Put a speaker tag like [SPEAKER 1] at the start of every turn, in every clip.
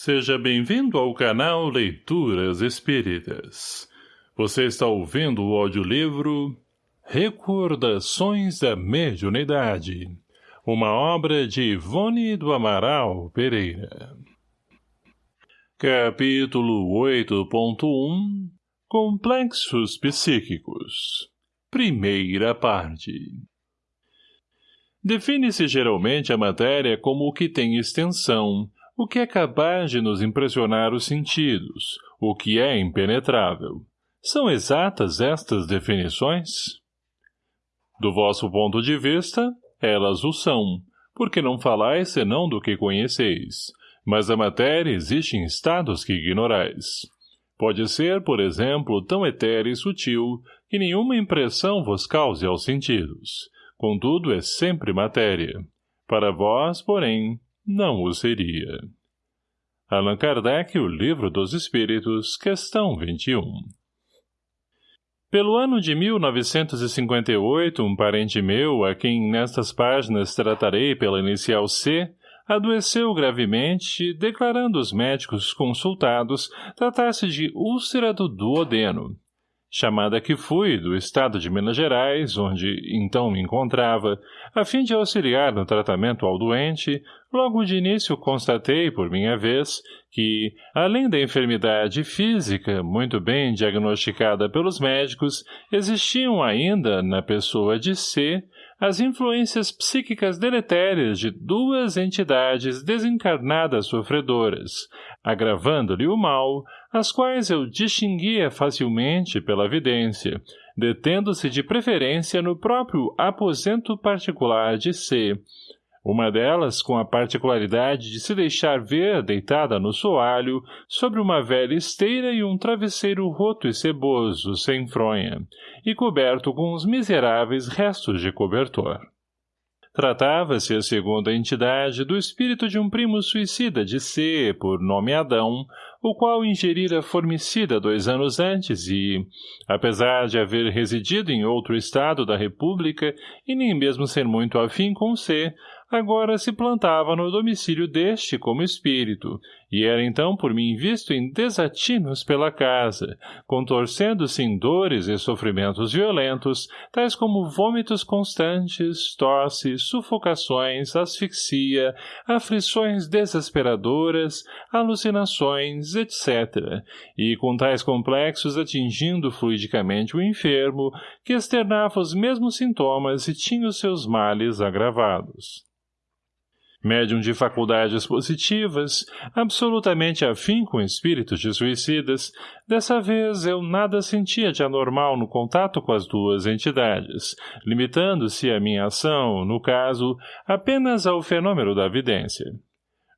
[SPEAKER 1] Seja bem-vindo ao canal Leituras Espíritas. Você está ouvindo o audiolivro Recordações da Mediunidade, uma obra de Ivone do Amaral Pereira. Capítulo 8.1 Complexos Psíquicos Primeira parte Define-se geralmente a matéria como o que tem extensão, o que é capaz de nos impressionar os sentidos, o que é impenetrável. São exatas estas definições? Do vosso ponto de vista, elas o são, porque não falais senão do que conheceis, mas a matéria existe em estados que ignorais. Pode ser, por exemplo, tão etérea e sutil que nenhuma impressão vos cause aos sentidos. Contudo, é sempre matéria. Para vós, porém, não o seria. Allan Kardec, O Livro dos Espíritos, questão 21 Pelo ano de 1958, um parente meu, a quem nestas páginas tratarei pela inicial C, adoeceu gravemente, declarando os médicos consultados tratar-se de úlcera do duodeno, chamada que fui do estado de Minas Gerais, onde então me encontrava, a fim de auxiliar no tratamento ao doente, logo de início constatei, por minha vez, que, além da enfermidade física, muito bem diagnosticada pelos médicos, existiam ainda, na pessoa de C, as influências psíquicas deletérias de duas entidades desencarnadas sofredoras, agravando-lhe o mal, as quais eu distinguia facilmente pela vidência, detendo-se de preferência no próprio aposento particular de C, uma delas com a particularidade de se deixar ver deitada no soalho, sobre uma velha esteira e um travesseiro roto e ceboso, sem fronha, e coberto com os miseráveis restos de cobertor. Tratava-se, a segunda entidade, do espírito de um primo suicida de C, por nome Adão, o qual ingerira formicida dois anos antes e, apesar de haver residido em outro estado da República e nem mesmo ser muito afim com C, agora se plantava no domicílio deste como espírito, e era então por mim visto em desatinos pela casa, contorcendo-se em dores e sofrimentos violentos, tais como vômitos constantes, tosse, sufocações, asfixia, aflições desesperadoras, alucinações, etc., e com tais complexos atingindo fluidicamente o enfermo, que externava os mesmos sintomas e tinha os seus males agravados médium de faculdades positivas, absolutamente afim com espíritos de suicidas, dessa vez eu nada sentia de anormal no contato com as duas entidades, limitando-se a minha ação, no caso, apenas ao fenômeno da vidência.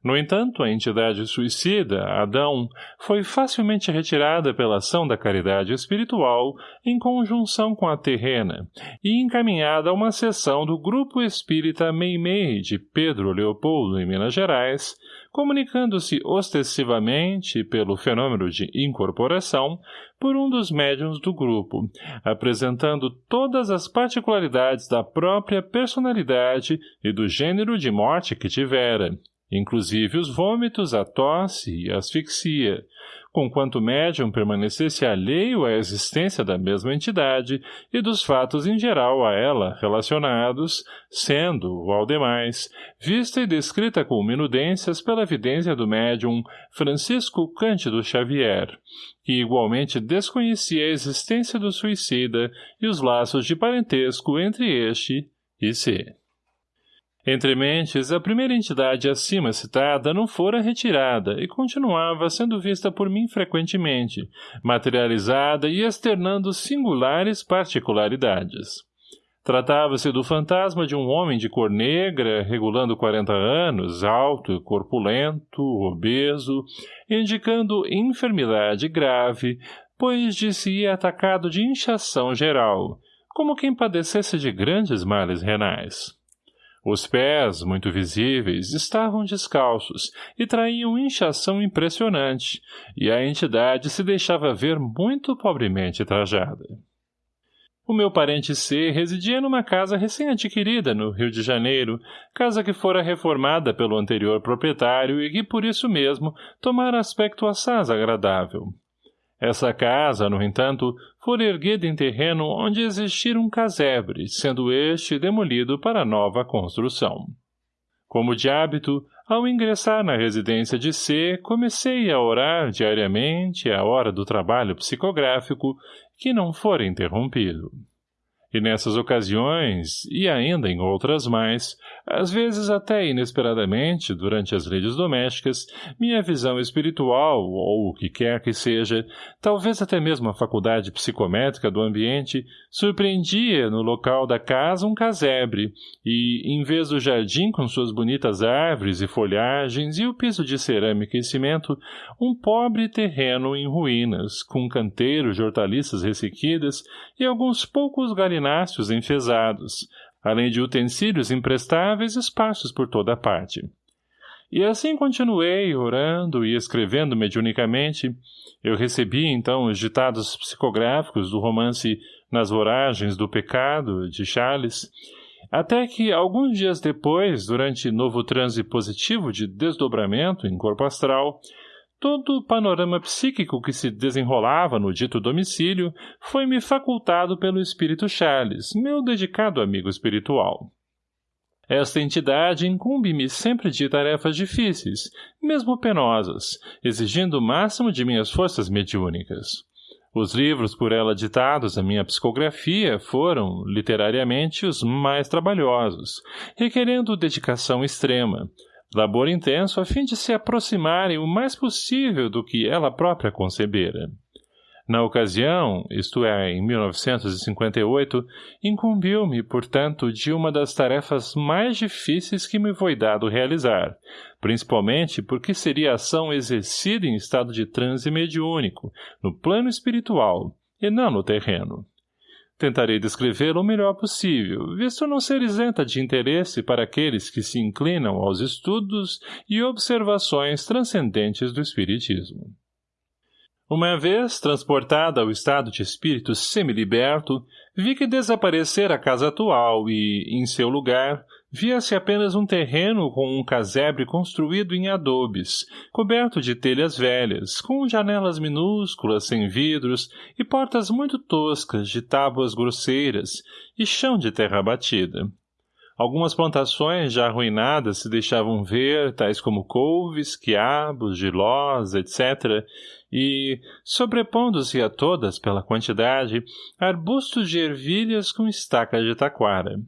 [SPEAKER 1] No entanto, a entidade suicida, Adão, foi facilmente retirada pela ação da caridade espiritual em conjunção com a terrena e encaminhada a uma sessão do Grupo Espírita Meimei de Pedro Leopoldo, em Minas Gerais, comunicando-se ostensivamente, pelo fenômeno de incorporação, por um dos médiums do grupo, apresentando todas as particularidades da própria personalidade e do gênero de morte que tivera, inclusive os vômitos, a tosse e a asfixia, conquanto o médium permanecesse alheio à existência da mesma entidade e dos fatos em geral a ela relacionados, sendo, ao demais, vista e descrita com minudências pela evidência do médium Francisco Cândido Xavier, que igualmente desconhecia a existência do suicida e os laços de parentesco entre este e si. Entre mentes, a primeira entidade acima citada não fora retirada e continuava sendo vista por mim frequentemente, materializada e externando singulares particularidades. Tratava-se do fantasma de um homem de cor negra, regulando 40 anos, alto corpulento, obeso, indicando enfermidade grave, pois disse atacado de inchação geral, como quem padecesse de grandes males renais. Os pés, muito visíveis, estavam descalços e traíam inchação impressionante, e a entidade se deixava ver muito pobremente trajada. O meu parente C residia numa casa recém-adquirida no Rio de Janeiro, casa que fora reformada pelo anterior proprietário e que, por isso mesmo, tomara aspecto assaz agradável. Essa casa, no entanto, fora erguida em terreno onde existira um casebre, sendo este demolido para nova construção. Como de hábito, ao ingressar na residência de C, comecei a orar diariamente à hora do trabalho psicográfico, que não fora interrompido. E nessas ocasiões, e ainda em outras mais, às vezes até inesperadamente, durante as redes domésticas, minha visão espiritual, ou o que quer que seja, talvez até mesmo a faculdade psicométrica do ambiente, surpreendia no local da casa um casebre, e, em vez do jardim com suas bonitas árvores e folhagens e o piso de cerâmica e cimento, um pobre terreno em ruínas, com canteiros de hortaliças ressequidas e alguns poucos galináceos enfesados, além de utensílios imprestáveis esparsos por toda parte. E assim continuei, orando e escrevendo mediunicamente. Eu recebi, então, os ditados psicográficos do romance Nas Voragens do Pecado, de Charles, até que, alguns dias depois, durante novo transe positivo de desdobramento em corpo astral, Todo o panorama psíquico que se desenrolava no dito domicílio foi-me facultado pelo espírito Charles, meu dedicado amigo espiritual. Esta entidade incumbe-me sempre de tarefas difíceis, mesmo penosas, exigindo o máximo de minhas forças mediúnicas. Os livros por ela ditados à minha psicografia foram, literariamente, os mais trabalhosos, requerendo dedicação extrema, labor intenso a fim de se aproximarem o mais possível do que ela própria concebera. Na ocasião, isto é, em 1958, incumbiu-me, portanto, de uma das tarefas mais difíceis que me foi dado realizar, principalmente porque seria ação exercida em estado de transe mediúnico, no plano espiritual, e não no terreno. Tentarei descrevê-lo o melhor possível, visto não ser isenta de interesse para aqueles que se inclinam aos estudos e observações transcendentes do Espiritismo. Uma vez transportada ao estado de espírito semiliberto, vi que desaparecera a casa atual e, em seu lugar, Via-se apenas um terreno com um casebre construído em adobes, coberto de telhas velhas, com janelas minúsculas sem vidros e portas muito toscas de tábuas grosseiras e chão de terra batida. Algumas plantações já arruinadas se deixavam ver, tais como couves, quiabos, gilós, etc., e, sobrepondo-se a todas pela quantidade, arbustos de ervilhas com estacas de taquara.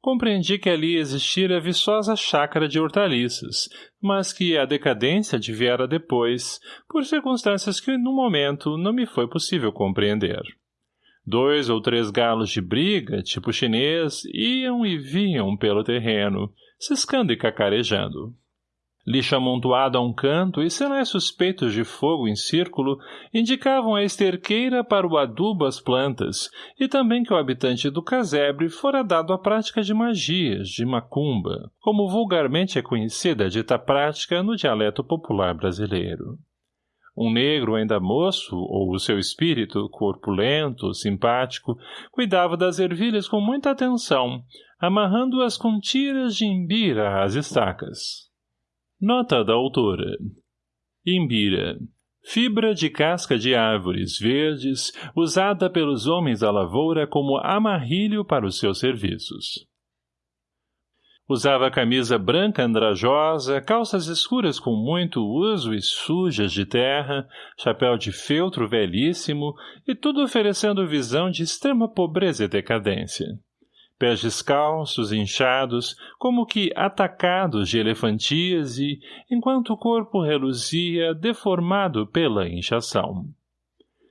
[SPEAKER 1] Compreendi que ali existira viçosa chácara de hortaliças, mas que a decadência adviera depois, por circunstâncias que, no momento, não me foi possível compreender. Dois ou três galos de briga, tipo chinês, iam e vinham pelo terreno, ciscando e cacarejando. Lixo amontoado a um canto e sinais suspeitos de fogo em círculo indicavam a esterqueira para o adubo às plantas e também que o habitante do casebre fora dado à prática de magias, de macumba, como vulgarmente é conhecida a dita prática no dialeto popular brasileiro. Um negro ainda moço, ou o seu espírito, corpulento, simpático, cuidava das ervilhas com muita atenção, amarrando-as com tiras de imbira às estacas. Nota da autora. Imbira. Fibra de casca de árvores verdes, usada pelos homens da lavoura como amarrilho para os seus serviços. Usava camisa branca andrajosa, calças escuras com muito uso e sujas de terra, chapéu de feltro velhíssimo e tudo oferecendo visão de extrema pobreza e decadência pés descalços, inchados, como que atacados de elefantíase, enquanto o corpo reluzia, deformado pela inchação.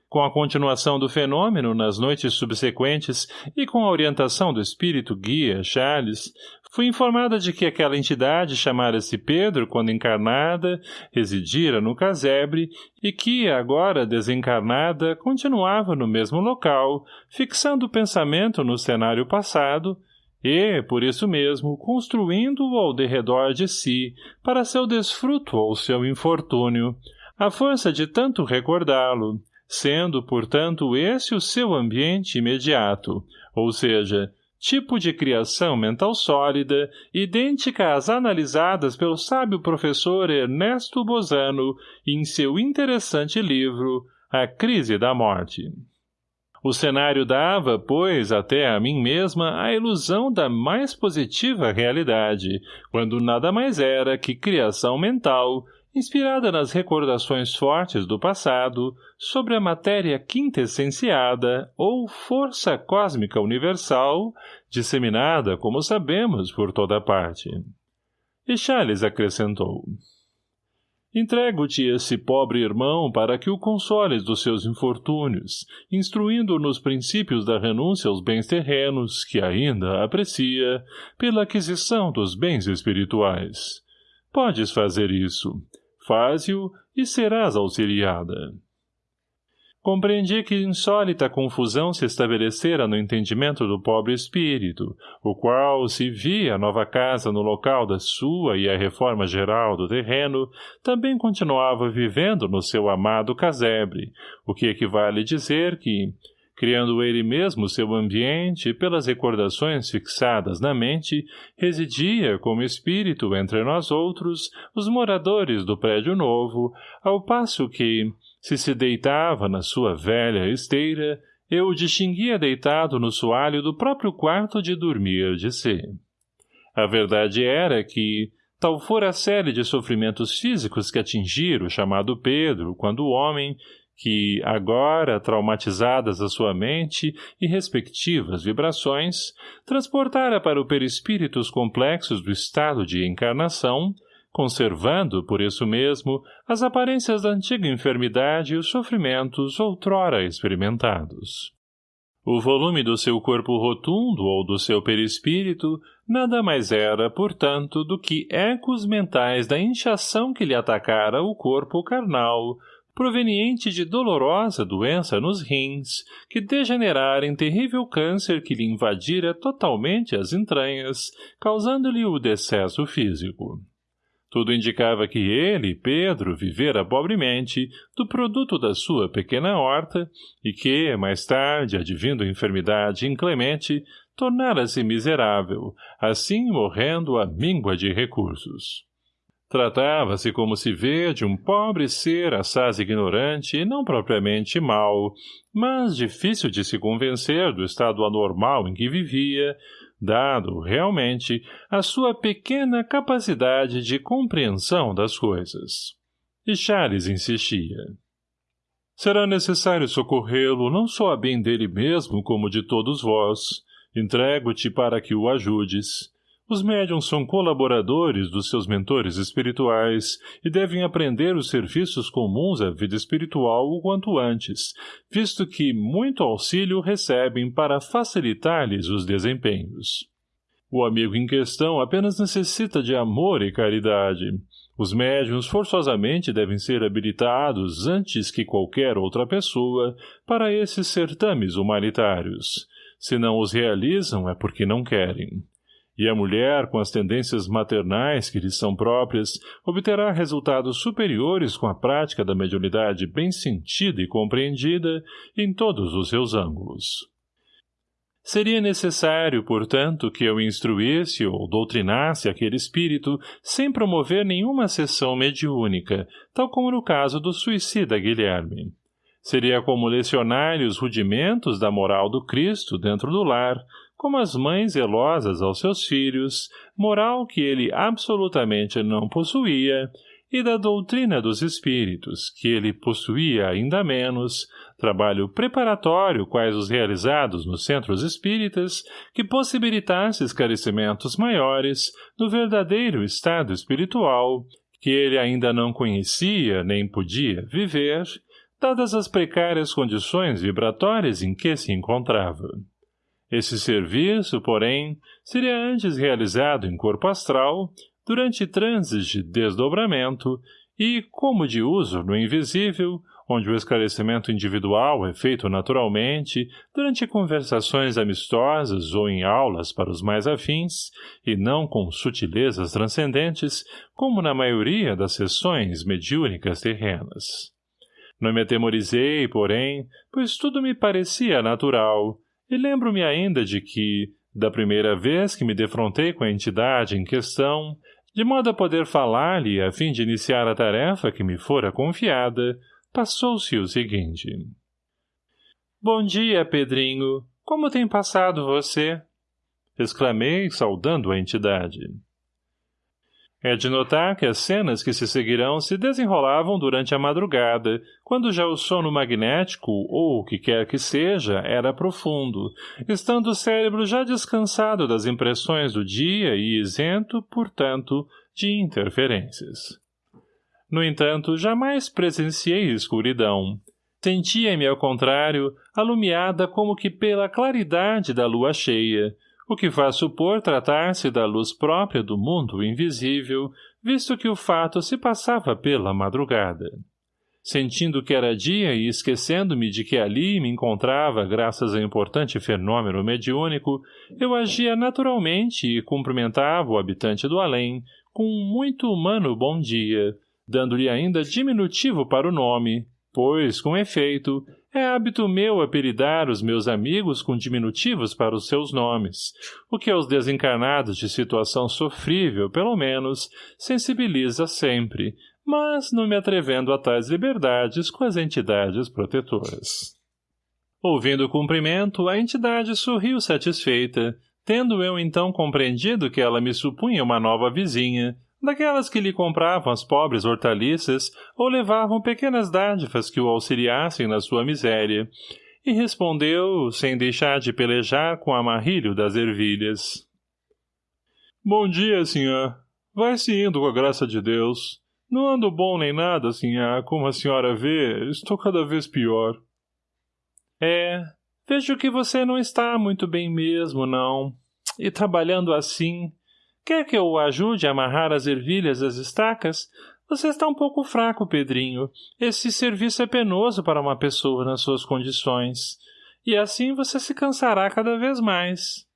[SPEAKER 1] Com a continuação do fenômeno nas noites subsequentes e com a orientação do espírito guia, Charles, fui informada de que aquela entidade chamara-se Pedro quando encarnada, residira no casebre e que, agora desencarnada, continuava no mesmo local, fixando o pensamento no cenário passado e, por isso mesmo, construindo-o ao derredor de si, para seu desfruto ou seu infortúnio, à força de tanto recordá-lo, sendo, portanto, esse o seu ambiente imediato, ou seja, tipo de criação mental sólida, idêntica às analisadas pelo sábio professor Ernesto Bozano em seu interessante livro A Crise da Morte. O cenário dava, pois, até a mim mesma a ilusão da mais positiva realidade, quando nada mais era que criação mental, inspirada nas recordações fortes do passado sobre a matéria quintessenciada ou força cósmica universal, disseminada, como sabemos, por toda parte. E Charles acrescentou. Entrego-te esse pobre irmão para que o consoles dos seus infortúnios, instruindo nos princípios da renúncia aos bens terrenos, que ainda aprecia, pela aquisição dos bens espirituais. Podes fazer isso. Faze-o e serás auxiliada. Compreendi que insólita confusão se estabelecera no entendimento do pobre espírito, o qual, se via a nova casa no local da sua e a reforma geral do terreno, também continuava vivendo no seu amado casebre, o que equivale dizer que, criando ele mesmo seu ambiente pelas recordações fixadas na mente, residia como espírito entre nós outros, os moradores do prédio novo, ao passo que, se se deitava na sua velha esteira, eu o distinguia deitado no soalho do próprio quarto de dormir de si. A verdade era que, tal fora a série de sofrimentos físicos que atingiram o chamado Pedro, quando homem, que, agora, traumatizadas a sua mente e respectivas vibrações, transportara para o perispírito os complexos do estado de encarnação, conservando, por isso mesmo, as aparências da antiga enfermidade e os sofrimentos outrora experimentados. O volume do seu corpo rotundo ou do seu perispírito nada mais era, portanto, do que ecos mentais da inchação que lhe atacara o corpo carnal, proveniente de dolorosa doença nos rins, que degenerara em terrível câncer que lhe invadira totalmente as entranhas, causando-lhe o decesso físico. Tudo indicava que ele, Pedro, vivera pobremente do produto da sua pequena horta e que, mais tarde, advindo enfermidade inclemente, tornara-se miserável, assim morrendo à míngua de recursos. Tratava-se, como se vê, de um pobre ser assaz ignorante e não propriamente mau, mas difícil de se convencer do estado anormal em que vivia, dado, realmente, a sua pequena capacidade de compreensão das coisas. E Charles insistia. Será necessário socorrê-lo não só a bem dele mesmo como de todos vós. Entrego-te para que o ajudes. Os médiums são colaboradores dos seus mentores espirituais e devem aprender os serviços comuns à vida espiritual o quanto antes, visto que muito auxílio recebem para facilitar-lhes os desempenhos. O amigo em questão apenas necessita de amor e caridade. Os médiums forçosamente devem ser habilitados antes que qualquer outra pessoa para esses certames humanitários. Se não os realizam é porque não querem e a mulher, com as tendências maternais que lhe são próprias, obterá resultados superiores com a prática da mediunidade bem sentida e compreendida em todos os seus ângulos. Seria necessário, portanto, que eu instruísse ou doutrinasse aquele espírito sem promover nenhuma sessão mediúnica, tal como no caso do suicida Guilherme. Seria como lecionar-lhe os rudimentos da moral do Cristo dentro do lar, como as mães zelosas aos seus filhos, moral que ele absolutamente não possuía, e da doutrina dos espíritos, que ele possuía ainda menos, trabalho preparatório quais os realizados nos centros espíritas, que possibilitasse esclarecimentos maiores no verdadeiro estado espiritual, que ele ainda não conhecia nem podia viver, dadas as precárias condições vibratórias em que se encontrava. Esse serviço, porém, seria antes realizado em corpo astral, durante transes de desdobramento e, como de uso no invisível, onde o esclarecimento individual é feito naturalmente, durante conversações amistosas ou em aulas para os mais afins, e não com sutilezas transcendentes, como na maioria das sessões mediúnicas terrenas. Não me atemorizei, porém, pois tudo me parecia natural, e lembro-me ainda de que, da primeira vez que me defrontei com a entidade em questão, de modo a poder falar-lhe a fim de iniciar a tarefa que me fora confiada, passou-se o seguinte. Bom dia, Pedrinho. Como tem passado você? Exclamei, saudando a entidade. É de notar que as cenas que se seguirão se desenrolavam durante a madrugada, quando já o sono magnético, ou o que quer que seja, era profundo, estando o cérebro já descansado das impressões do dia e isento, portanto, de interferências. No entanto, jamais presenciei escuridão. Sentia-me, ao contrário, alumiada como que pela claridade da lua cheia, o que faz supor tratar-se da luz própria do mundo invisível, visto que o fato se passava pela madrugada. Sentindo que era dia e esquecendo-me de que ali me encontrava graças a importante fenômeno mediúnico, eu agia naturalmente e cumprimentava o habitante do além, com um muito humano bom dia, dando-lhe ainda diminutivo para o nome, pois, com efeito, é hábito meu apelidar os meus amigos com diminutivos para os seus nomes, o que aos desencarnados de situação sofrível, pelo menos, sensibiliza sempre, mas não me atrevendo a tais liberdades com as entidades protetoras. Ouvindo o cumprimento, a entidade sorriu satisfeita, tendo eu então compreendido que ela me supunha uma nova vizinha, daquelas que lhe compravam as pobres hortaliças ou levavam pequenas dádivas que o auxiliassem na sua miséria, e respondeu, sem deixar de pelejar com a marrilho das ervilhas. Bom dia, senhor. Vai-se indo com a graça de Deus. Não ando bom nem nada, senhor. Como a senhora vê, estou cada vez pior. É, vejo que você não está muito bem mesmo, não. E trabalhando assim, Quer que eu o ajude a amarrar as ervilhas às estacas? Você está um pouco fraco, Pedrinho. Esse serviço é penoso para uma pessoa nas suas condições. E assim você se cansará cada vez mais.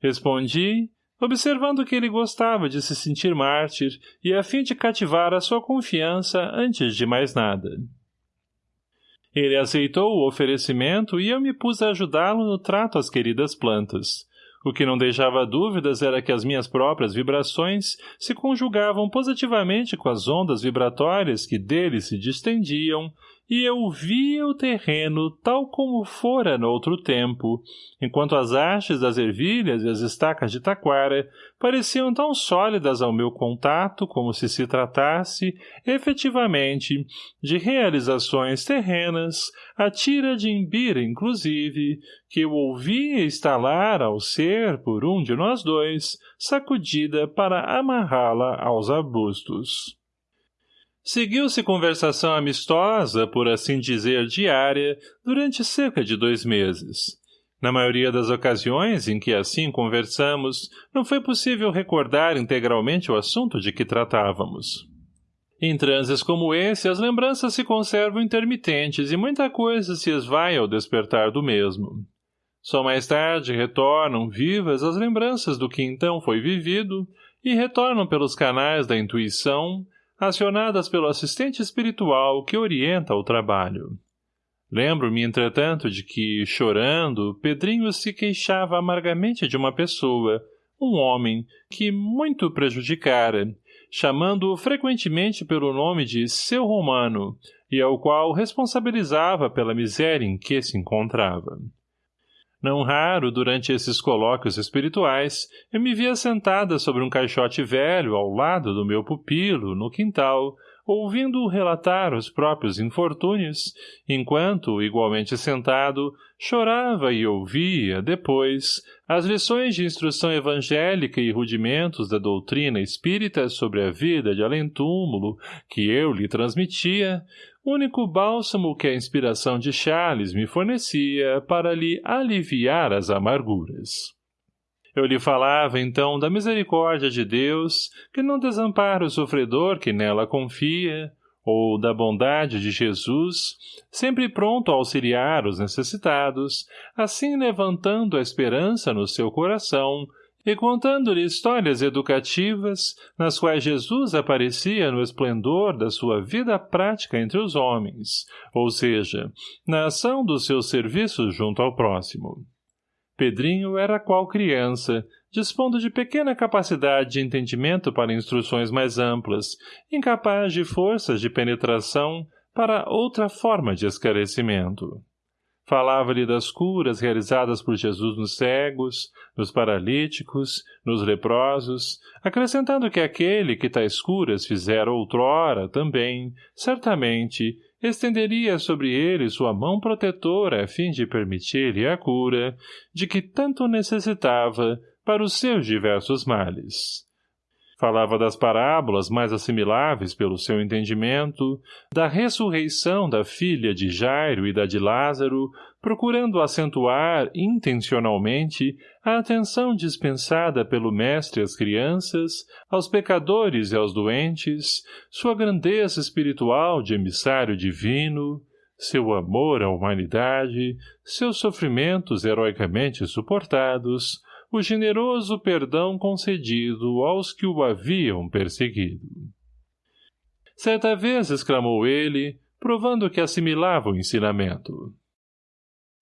[SPEAKER 1] Respondi, observando que ele gostava de se sentir mártir e a fim de cativar a sua confiança antes de mais nada. Ele aceitou o oferecimento e eu me pus a ajudá-lo no trato às queridas plantas. O que não deixava dúvidas era que as minhas próprias vibrações se conjugavam positivamente com as ondas vibratórias que dele se distendiam, e eu via o terreno tal como fora no outro tempo, enquanto as hastes das ervilhas e as estacas de taquara pareciam tão sólidas ao meu contato como se se tratasse, efetivamente, de realizações terrenas, a tira de Imbira, inclusive, que eu ouvia estalar ao ser, por um de nós dois, sacudida para amarrá-la aos arbustos. Seguiu-se conversação amistosa, por assim dizer, diária, durante cerca de dois meses. Na maioria das ocasiões em que assim conversamos, não foi possível recordar integralmente o assunto de que tratávamos. Em transes como esse, as lembranças se conservam intermitentes e muita coisa se esvai ao despertar do mesmo. Só mais tarde retornam vivas as lembranças do que então foi vivido e retornam pelos canais da intuição, acionadas pelo assistente espiritual que orienta o trabalho. Lembro-me, entretanto, de que, chorando, Pedrinho se queixava amargamente de uma pessoa, um homem, que muito prejudicara, chamando-o frequentemente pelo nome de seu romano, e ao qual responsabilizava pela miséria em que se encontrava. Não raro, durante esses colóquios espirituais, eu me via sentada sobre um caixote velho ao lado do meu pupilo, no quintal, ouvindo-o relatar os próprios infortúnios, enquanto, igualmente sentado, chorava e ouvia, depois, as lições de instrução evangélica e rudimentos da doutrina espírita sobre a vida de além-túmulo que eu lhe transmitia, único bálsamo que a inspiração de Charles me fornecia para lhe aliviar as amarguras. Eu lhe falava, então, da misericórdia de Deus, que não desampara o sofredor que nela confia, ou da bondade de Jesus, sempre pronto a auxiliar os necessitados, assim levantando a esperança no seu coração e contando-lhe histórias educativas, nas quais Jesus aparecia no esplendor da sua vida prática entre os homens, ou seja, na ação dos seus serviços junto ao próximo. Pedrinho era qual criança, dispondo de pequena capacidade de entendimento para instruções mais amplas, incapaz de forças de penetração para outra forma de esclarecimento. Falava-lhe das curas realizadas por Jesus nos cegos, nos paralíticos, nos leprosos, acrescentando que aquele que tais curas fizera outrora também, certamente, estenderia sobre ele sua mão protetora a fim de permitir-lhe a cura, de que tanto necessitava para os seus diversos males. Falava das parábolas mais assimiláveis pelo seu entendimento, da ressurreição da filha de Jairo e da de Lázaro, procurando acentuar, intencionalmente, a atenção dispensada pelo mestre às crianças, aos pecadores e aos doentes, sua grandeza espiritual de emissário divino, seu amor à humanidade, seus sofrimentos heroicamente suportados, o generoso perdão concedido aos que o haviam perseguido. Certa vez exclamou ele, provando que assimilava o ensinamento.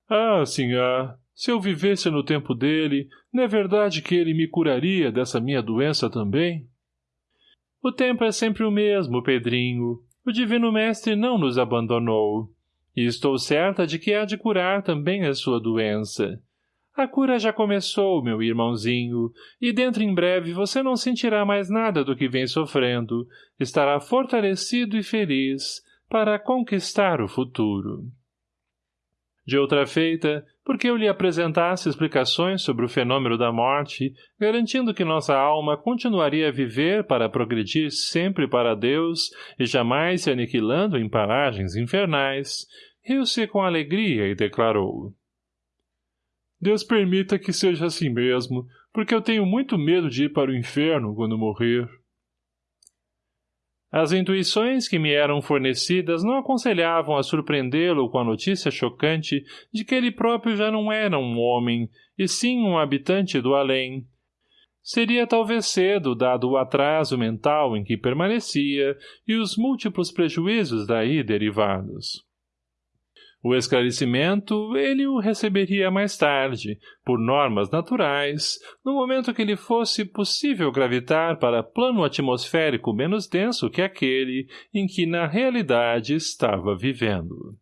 [SPEAKER 1] Ah, sinhá, se eu vivesse no tempo dele, não é verdade que ele me curaria dessa minha doença também? O tempo é sempre o mesmo, Pedrinho. O Divino Mestre não nos abandonou. E estou certa de que há de curar também a sua doença. A cura já começou, meu irmãozinho, e dentro em breve você não sentirá mais nada do que vem sofrendo. Estará fortalecido e feliz para conquistar o futuro. De outra feita, porque eu lhe apresentasse explicações sobre o fenômeno da morte, garantindo que nossa alma continuaria a viver para progredir sempre para Deus e jamais se aniquilando em paragens infernais, riu-se com alegria e declarou Deus permita que seja assim mesmo, porque eu tenho muito medo de ir para o inferno quando morrer. As intuições que me eram fornecidas não aconselhavam a surpreendê-lo com a notícia chocante de que ele próprio já não era um homem, e sim um habitante do além. Seria talvez cedo, dado o atraso mental em que permanecia e os múltiplos prejuízos daí derivados. O esclarecimento ele o receberia mais tarde, por normas naturais, no momento que lhe fosse possível gravitar para plano atmosférico menos denso que aquele em que na realidade estava vivendo.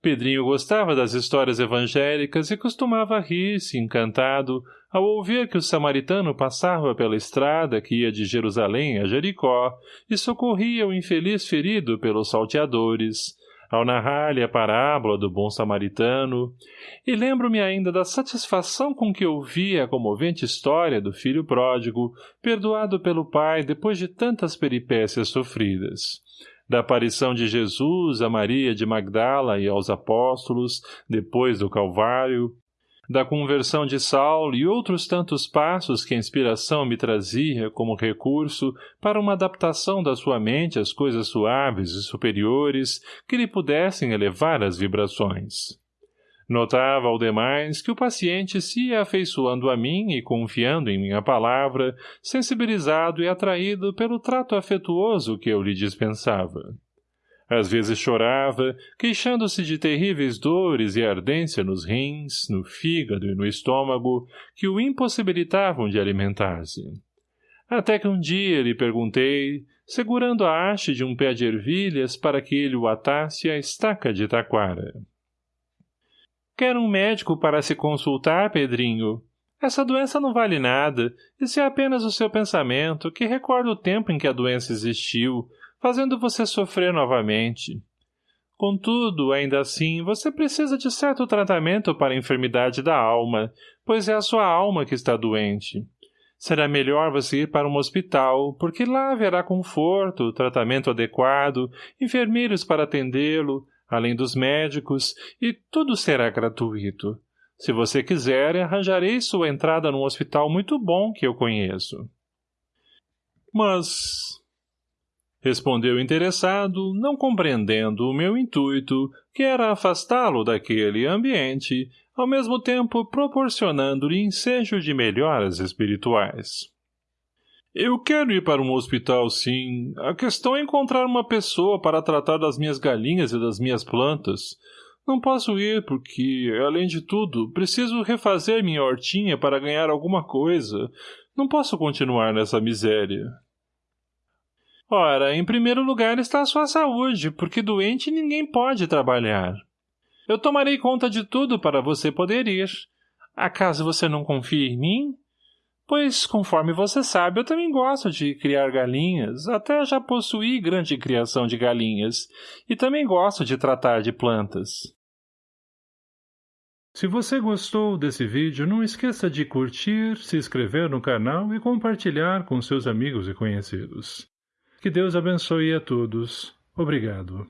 [SPEAKER 1] Pedrinho gostava das histórias evangélicas e costumava rir-se, encantado, ao ouvir que o samaritano passava pela estrada que ia de Jerusalém a Jericó e socorria o infeliz ferido pelos salteadores, ao narrar-lhe a parábola do bom samaritano, e lembro-me ainda da satisfação com que ouvi a comovente história do filho pródigo, perdoado pelo pai depois de tantas peripécias sofridas. Da aparição de Jesus a Maria de Magdala e aos apóstolos, depois do Calvário, da conversão de Saulo e outros tantos passos que a inspiração me trazia como recurso para uma adaptação da sua mente às coisas suaves e superiores que lhe pudessem elevar as vibrações. Notava ao demais que o paciente se ia afeiçoando a mim e confiando em minha palavra, sensibilizado e atraído pelo trato afetuoso que eu lhe dispensava. Às vezes chorava, queixando-se de terríveis dores e ardência nos rins, no fígado e no estômago, que o impossibilitavam de alimentar-se. Até que um dia lhe perguntei, segurando a haste de um pé de ervilhas para que ele o atasse à estaca de taquara. Quer um médico para se consultar, Pedrinho? Essa doença não vale nada, isso é apenas o seu pensamento, que recorda o tempo em que a doença existiu, fazendo você sofrer novamente. Contudo, ainda assim, você precisa de certo tratamento para a enfermidade da alma, pois é a sua alma que está doente. Será melhor você ir para um hospital, porque lá haverá conforto, tratamento adequado, enfermeiros para atendê-lo, além dos médicos, e tudo será gratuito. Se você quiser, arranjarei sua entrada num hospital muito bom que eu conheço. Mas Respondeu interessado, não compreendendo o meu intuito, que era afastá-lo daquele ambiente, ao mesmo tempo proporcionando-lhe ensejo de melhoras espirituais. Eu quero ir para um hospital, sim. A questão é encontrar uma pessoa para tratar das minhas galinhas e das minhas plantas. Não posso ir porque, além de tudo, preciso refazer minha hortinha para ganhar alguma coisa. Não posso continuar nessa miséria. Ora, em primeiro lugar está a sua saúde, porque doente ninguém pode trabalhar. Eu tomarei conta de tudo para você poder ir. Acaso você não confia em mim? Pois, conforme você sabe, eu também gosto de criar galinhas, até já possuí grande criação de galinhas, e também gosto de tratar de plantas. Se você gostou desse vídeo, não esqueça de curtir, se inscrever no canal e compartilhar com seus amigos e conhecidos. Que Deus abençoe a todos. Obrigado.